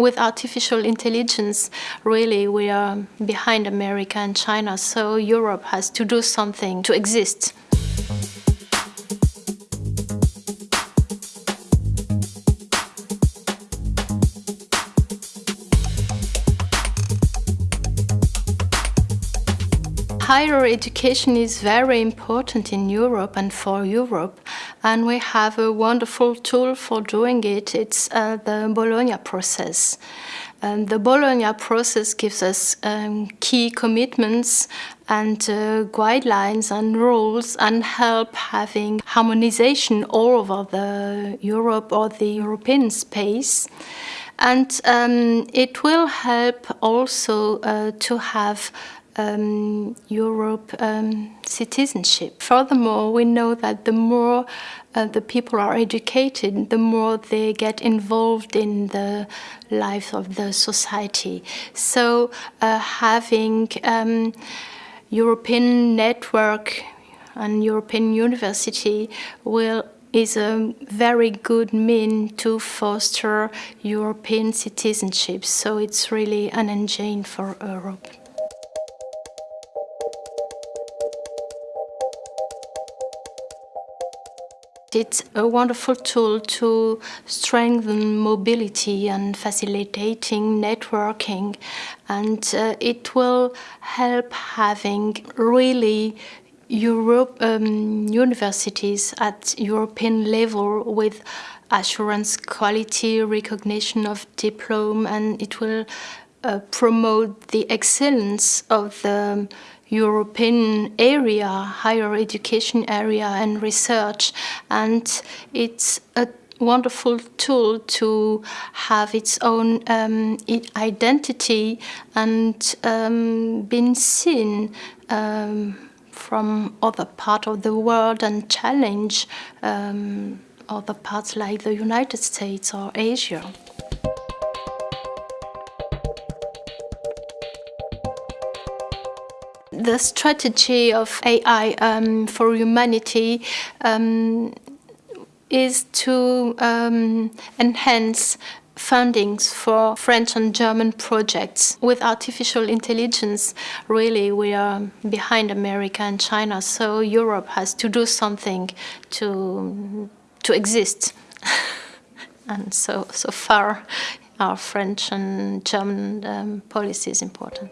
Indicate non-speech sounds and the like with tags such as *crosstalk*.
with artificial intelligence, really we are behind America and China, so Europe has to do something to exist. Higher education is very important in Europe and for Europe and we have a wonderful tool for doing it. It's uh, the Bologna process. And the Bologna process gives us um, key commitments and uh, guidelines and rules and help having harmonization all over the Europe or the European space. And um, it will help also uh, to have um, Europe um, citizenship. Furthermore, we know that the more uh, the people are educated, the more they get involved in the life of the society. So uh, having um, European network and European university will is a very good mean to foster European citizenship. So it's really an engine for Europe. It's a wonderful tool to strengthen mobility and facilitating networking and uh, it will help having really Europe um, universities at European level with assurance quality recognition of diploma and it will uh, promote the excellence of the European area, higher education area and research and it's a wonderful tool to have its own um, identity and um, being seen um, from other part of the world and challenge um, other parts like the United States or Asia. The strategy of AI um, for humanity um, is to um, enhance fundings for French and German projects. With artificial intelligence, really we are behind America and China, so Europe has to do something to, to exist. *laughs* and so, so far our French and German um, policy is important.